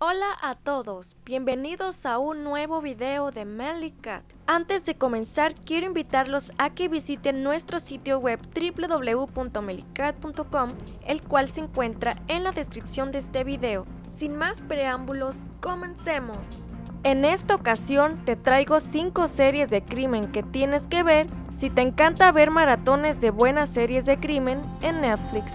Hola a todos, bienvenidos a un nuevo video de Manly Cat. Antes de comenzar, quiero invitarlos a que visiten nuestro sitio web www.melicat.com, el cual se encuentra en la descripción de este video. Sin más preámbulos, comencemos. En esta ocasión te traigo 5 series de crimen que tienes que ver si te encanta ver maratones de buenas series de crimen en Netflix.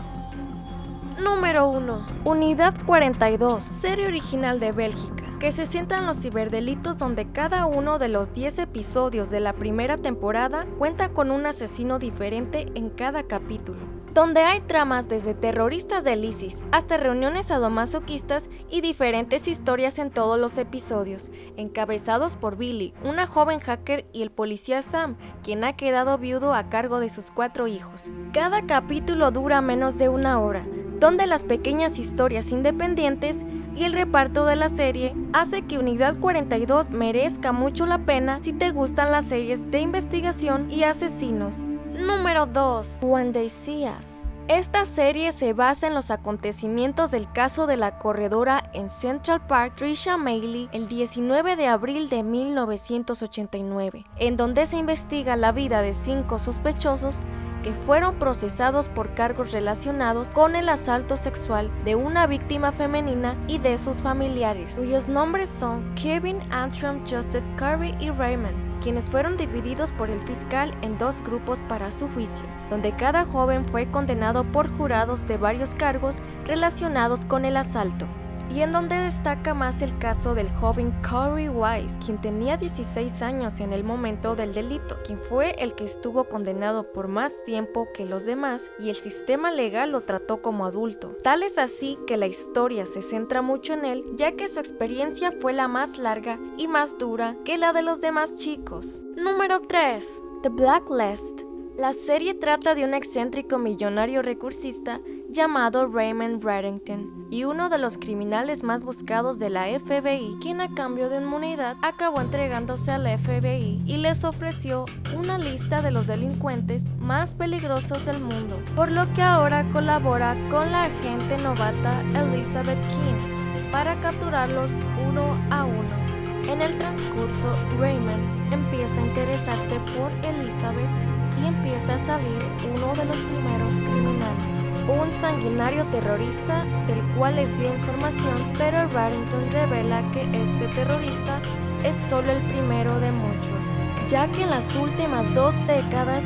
Número 1. Unidad 42, serie original de Bélgica, que se centra en los ciberdelitos donde cada uno de los 10 episodios de la primera temporada cuenta con un asesino diferente en cada capítulo donde hay tramas desde terroristas del ISIS hasta reuniones sadomasoquistas y diferentes historias en todos los episodios, encabezados por Billy, una joven hacker y el policía Sam, quien ha quedado viudo a cargo de sus cuatro hijos. Cada capítulo dura menos de una hora, donde las pequeñas historias independientes y el reparto de la serie hace que Unidad 42 merezca mucho la pena si te gustan las series de investigación y asesinos. Número 2. When They See Us. Esta serie se basa en los acontecimientos del caso de la corredora en Central Park Trisha Mailey el 19 de abril de 1989, en donde se investiga la vida de cinco sospechosos que fueron procesados por cargos relacionados con el asalto sexual de una víctima femenina y de sus familiares, cuyos nombres son Kevin Antrim, Joseph Curry y Raymond, quienes fueron divididos por el fiscal en dos grupos para su juicio, donde cada joven fue condenado por jurados de varios cargos relacionados con el asalto y en donde destaca más el caso del joven Corey Wise, quien tenía 16 años en el momento del delito, quien fue el que estuvo condenado por más tiempo que los demás y el sistema legal lo trató como adulto. Tal es así que la historia se centra mucho en él, ya que su experiencia fue la más larga y más dura que la de los demás chicos. Número 3. The Blacklist. La serie trata de un excéntrico millonario recursista llamado Raymond Reddington y uno de los criminales más buscados de la FBI, quien a cambio de inmunidad acabó entregándose a la FBI y les ofreció una lista de los delincuentes más peligrosos del mundo, por lo que ahora colabora con la agente novata Elizabeth King para capturarlos uno a uno. En el transcurso, Raymond empieza a interesarse por Elizabeth empieza a salir uno de los primeros criminales un sanguinario terrorista del cual les dio información, pero Barrington revela que este terrorista es solo el primero de muchos, ya que en las últimas dos décadas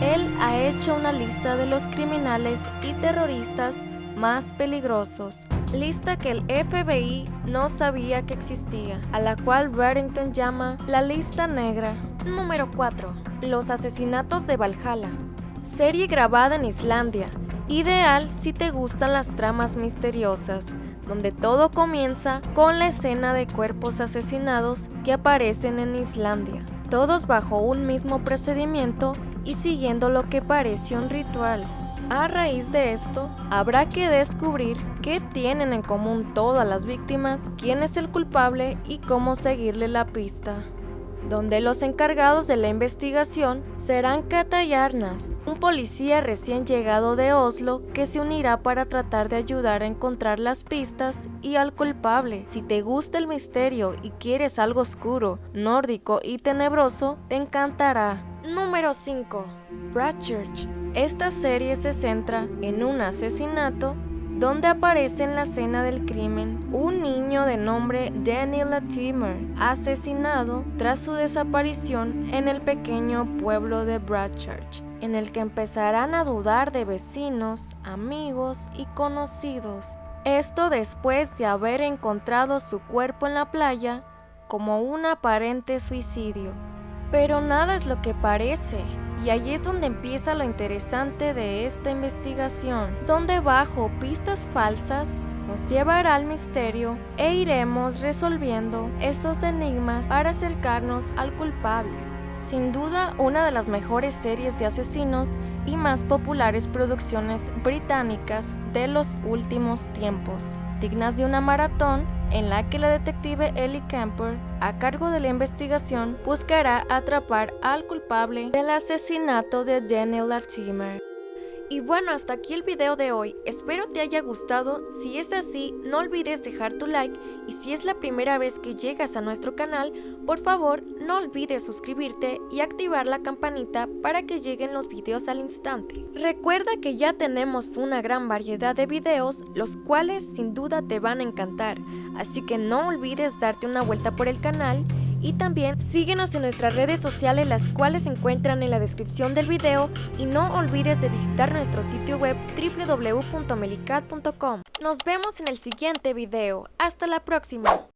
él ha hecho una lista de los criminales y terroristas más peligrosos, lista que el FBI no sabía que existía, a la cual Barrington llama la lista negra. Número 4. Los asesinatos de Valhalla. Serie grabada en Islandia, Ideal si te gustan las tramas misteriosas, donde todo comienza con la escena de cuerpos asesinados que aparecen en Islandia, todos bajo un mismo procedimiento y siguiendo lo que parece un ritual. A raíz de esto, habrá que descubrir qué tienen en común todas las víctimas, quién es el culpable y cómo seguirle la pista donde los encargados de la investigación serán Kata Yarnas, un policía recién llegado de Oslo que se unirá para tratar de ayudar a encontrar las pistas y al culpable. Si te gusta el misterio y quieres algo oscuro, nórdico y tenebroso, te encantará. Número 5. Bradchurch. Esta serie se centra en un asesinato donde aparece en la escena del crimen un niño de nombre Daniel Latimer, asesinado tras su desaparición en el pequeño pueblo de Bradchurch, en el que empezarán a dudar de vecinos, amigos y conocidos. Esto después de haber encontrado su cuerpo en la playa como un aparente suicidio. Pero nada es lo que parece. Y ahí es donde empieza lo interesante de esta investigación, donde bajo pistas falsas nos llevará al misterio e iremos resolviendo esos enigmas para acercarnos al culpable. Sin duda, una de las mejores series de asesinos y más populares producciones británicas de los últimos tiempos, dignas de una maratón en la que la detective Ellie Camper, a cargo de la investigación, buscará atrapar al culpable del asesinato de Daniel Latimer. Y bueno, hasta aquí el video de hoy, espero te haya gustado, si es así no olvides dejar tu like. Y si es la primera vez que llegas a nuestro canal, por favor no olvides suscribirte y activar la campanita para que lleguen los videos al instante. Recuerda que ya tenemos una gran variedad de videos, los cuales sin duda te van a encantar, así que no olvides darte una vuelta por el canal y también síguenos en nuestras redes sociales las cuales se encuentran en la descripción del video y no olvides de visitar nuestro sitio web www.melicat.com. Nos vemos en el siguiente video. Hasta la próxima.